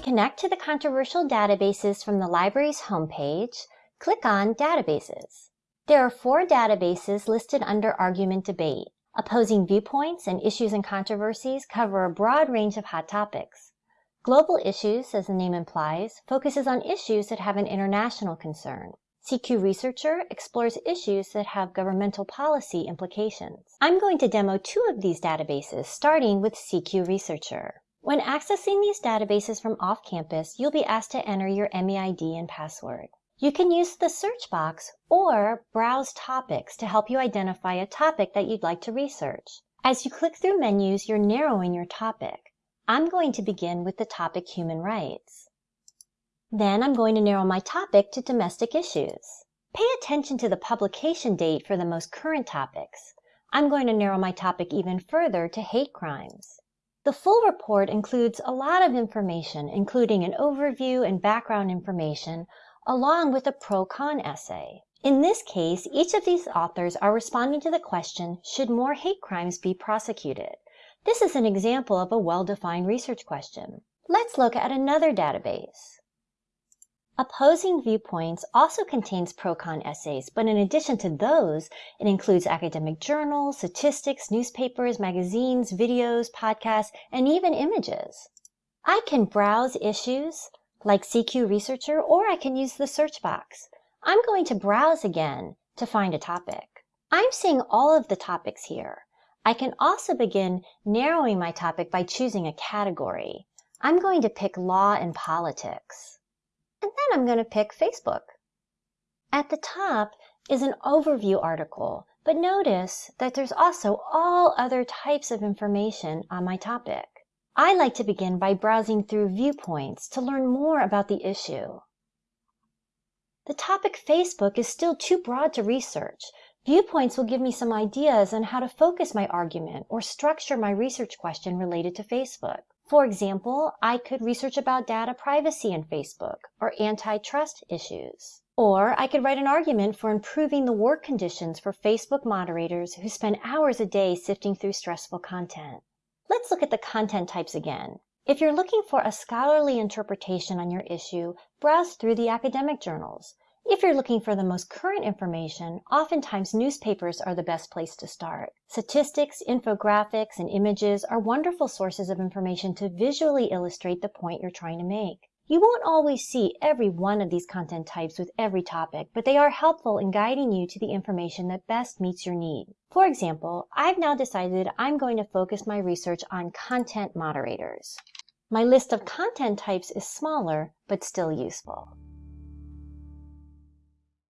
connect to the controversial databases from the library's homepage, click on Databases. There are four databases listed under Argument Debate. Opposing viewpoints and issues and controversies cover a broad range of hot topics. Global Issues, as the name implies, focuses on issues that have an international concern. CQ Researcher explores issues that have governmental policy implications. I'm going to demo two of these databases, starting with CQ Researcher. When accessing these databases from off-campus, you'll be asked to enter your MEID and password. You can use the search box or browse topics to help you identify a topic that you'd like to research. As you click through menus, you're narrowing your topic. I'm going to begin with the topic human rights. Then I'm going to narrow my topic to domestic issues. Pay attention to the publication date for the most current topics. I'm going to narrow my topic even further to hate crimes. The full report includes a lot of information, including an overview and background information along with a pro-con essay. In this case, each of these authors are responding to the question, should more hate crimes be prosecuted? This is an example of a well-defined research question. Let's look at another database. Opposing Viewpoints also contains pro-con essays, but in addition to those, it includes academic journals, statistics, newspapers, magazines, videos, podcasts, and even images. I can browse issues, like CQ Researcher, or I can use the search box. I'm going to browse again to find a topic. I'm seeing all of the topics here. I can also begin narrowing my topic by choosing a category. I'm going to pick law and politics. And then I'm going to pick Facebook. At the top is an overview article, but notice that there's also all other types of information on my topic. I like to begin by browsing through viewpoints to learn more about the issue. The topic Facebook is still too broad to research. Viewpoints will give me some ideas on how to focus my argument or structure my research question related to Facebook. For example, I could research about data privacy in Facebook or antitrust issues. Or I could write an argument for improving the work conditions for Facebook moderators who spend hours a day sifting through stressful content. Let's look at the content types again. If you're looking for a scholarly interpretation on your issue, browse through the academic journals. If you're looking for the most current information, oftentimes newspapers are the best place to start. Statistics, infographics, and images are wonderful sources of information to visually illustrate the point you're trying to make. You won't always see every one of these content types with every topic, but they are helpful in guiding you to the information that best meets your need. For example, I've now decided I'm going to focus my research on content moderators. My list of content types is smaller, but still useful.